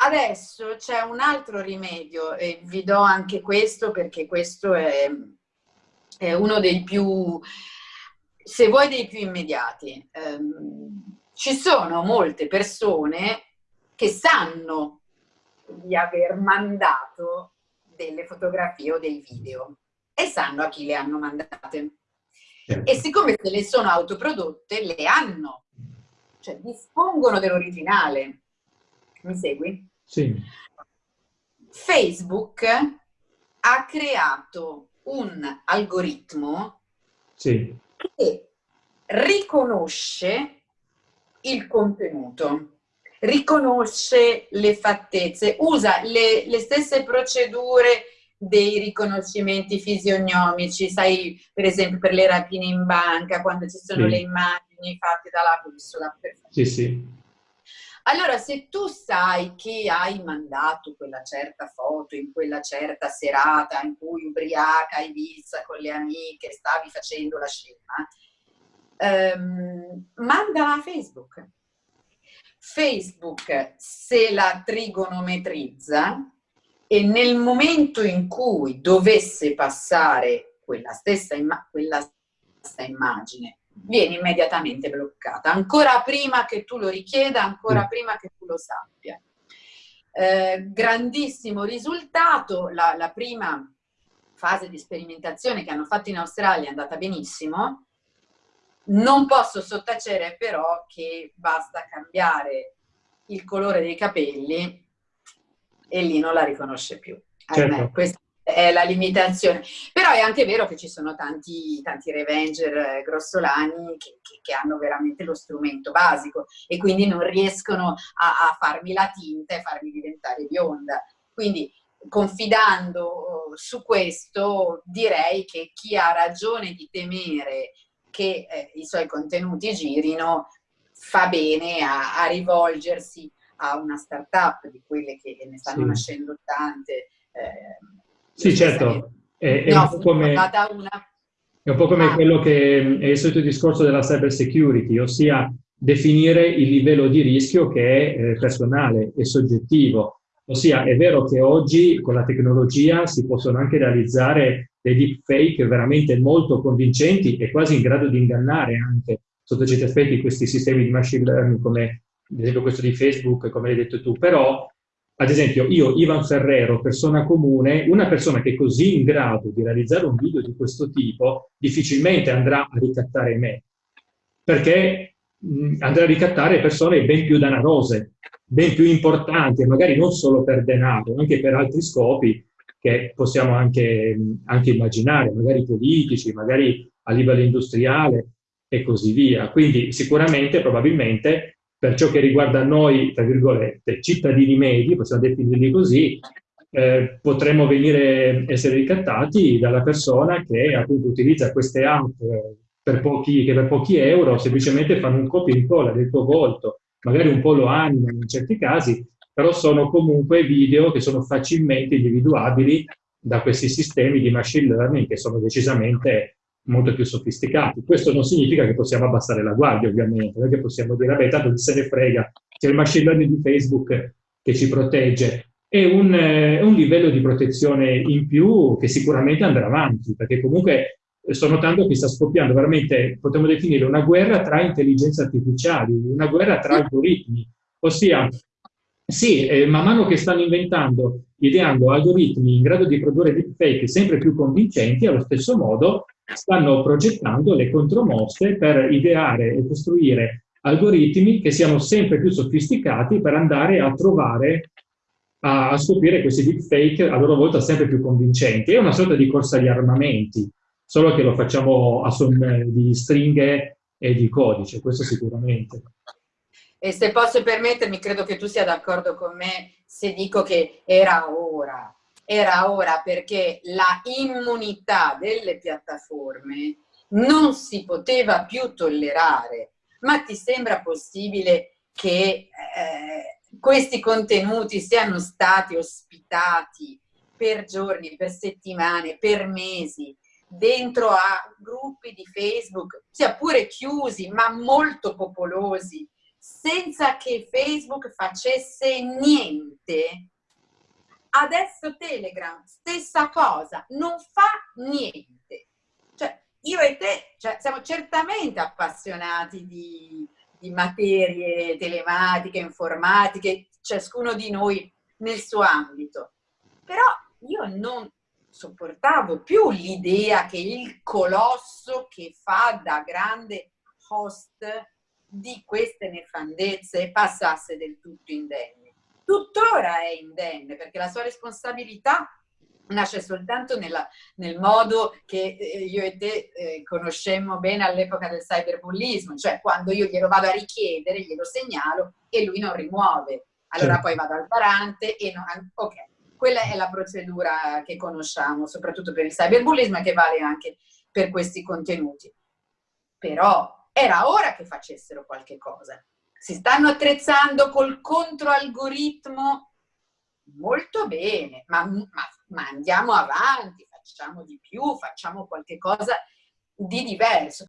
adesso c'è un altro rimedio e vi do anche questo perché questo è, è uno dei più, se vuoi, dei più immediati. Um, ci sono molte persone che sanno di aver mandato delle fotografie o dei video e sanno a chi le hanno mandate. E siccome se le sono autoprodotte, le hanno, cioè dispongono dell'originale. Mi segui? Sì. Facebook ha creato un algoritmo sì. che riconosce il contenuto riconosce le fattezze, usa le, le stesse procedure dei riconoscimenti fisionomici, sai per esempio per le rapine in banca, quando ci sono sì. le immagini fatte dalla bussola. Sì, sì. Allora, se tu sai che hai mandato quella certa foto in quella certa serata in cui ubriaca a Ibiza con le amiche stavi facendo la scena, ehm, mandala a Facebook. Facebook se la trigonometrizza e nel momento in cui dovesse passare quella stessa, imma quella stessa immagine viene immediatamente bloccata, ancora prima che tu lo richieda, ancora mm. prima che tu lo sappia. Eh, grandissimo risultato, la, la prima fase di sperimentazione che hanno fatto in Australia è andata benissimo, non posso sottacere però che basta cambiare il colore dei capelli e lì non la riconosce più. Certo. Questa è la limitazione. Però è anche vero che ci sono tanti, tanti revenger eh, grossolani che, che, che, hanno veramente lo strumento basico e quindi non riescono a, a farmi la tinta e farmi diventare bionda. Quindi confidando su questo direi che chi ha ragione di temere che eh, i suoi contenuti girino, fa bene a, a rivolgersi a una startup di quelle che ne stanno sì. nascendo tante. Eh, sì, certo. È, è, un come, una... è, un po' come, ah. quello che è il solito discorso della cyber security, ossia definire il livello di rischio che è eh, personale e soggettivo. Ossia, è vero che oggi con la tecnologia si possono anche realizzare dei deepfake veramente molto convincenti e quasi in grado di ingannare anche sotto certi aspetti questi sistemi di machine learning come ad esempio questo di Facebook, come hai detto tu, però ad esempio io, Ivan Ferrero, persona comune, una persona che è così in grado di realizzare un video di questo tipo, difficilmente andrà a ricattare me, perché mh, andrà a ricattare persone ben più danarose, ben più importanti, magari non solo per denaro, anche per altri scopi, che possiamo anche, anche immaginare, magari politici, magari a livello industriale e così via. Quindi sicuramente, probabilmente, per ciò che riguarda noi, tra virgolette, cittadini medi, possiamo definirli così, eh, potremmo venire, essere ricattati dalla persona che appunto utilizza queste app per pochi, che per pochi euro semplicemente fanno un copia e incolla del tuo volto, magari un po' lo animano in certi casi, però sono comunque video che sono facilmente individuabili da questi sistemi di machine learning che sono decisamente molto più sofisticati. Questo non significa che possiamo abbassare la guardia, ovviamente, non è che possiamo dire, vabbè, tanto se ne frega, c'è il machine learning di Facebook che ci protegge. È un, eh, un livello di protezione in più che sicuramente andrà avanti, perché comunque sto notando che sta scoppiando veramente, potremmo definire una guerra tra intelligenze artificiali, una guerra tra algoritmi, ossia sì, eh, man mano che stanno inventando, ideando algoritmi in grado di produrre deepfake sempre più convincenti, allo stesso modo stanno progettando le contromosse per ideare e costruire algoritmi che siano sempre più sofisticati per andare a trovare, a, a scoprire questi deepfake a loro volta sempre più convincenti. È una sorta di corsa agli armamenti, solo che lo facciamo a son di stringhe e di codice, questo sicuramente. E se posso permettermi, credo che tu sia d'accordo con me se dico che era ora, era ora perché la immunità delle piattaforme non si poteva più tollerare. Ma ti sembra possibile che eh, questi contenuti siano stati ospitati per giorni, per settimane, per mesi, dentro a gruppi di Facebook, sia pure chiusi, ma molto popolosi, senza che Facebook facesse niente. Adesso Telegram, stessa cosa, non fa niente. Cioè, io e te cioè, siamo certamente appassionati di, di materie telematiche, informatiche, ciascuno di noi nel suo ambito. Però io non sopportavo più l'idea che il colosso che fa da grande host di queste nefandezze passasse del tutto indenne. Tuttora è indenne perché la sua responsabilità nasce soltanto nella, nel modo che eh, io e te eh, conoscemmo bene all'epoca del cyberbullismo, cioè quando io glielo vado a richiedere, glielo segnalo e lui non rimuove. Allora certo. poi vado al garante e non... Ok, quella è la procedura che conosciamo, soprattutto per il cyberbullismo e che vale anche per questi contenuti. Però era ora che facessero qualche cosa. Si stanno attrezzando col controalgoritmo molto bene, ma, ma, ma andiamo avanti, facciamo di più, facciamo qualche cosa di diverso.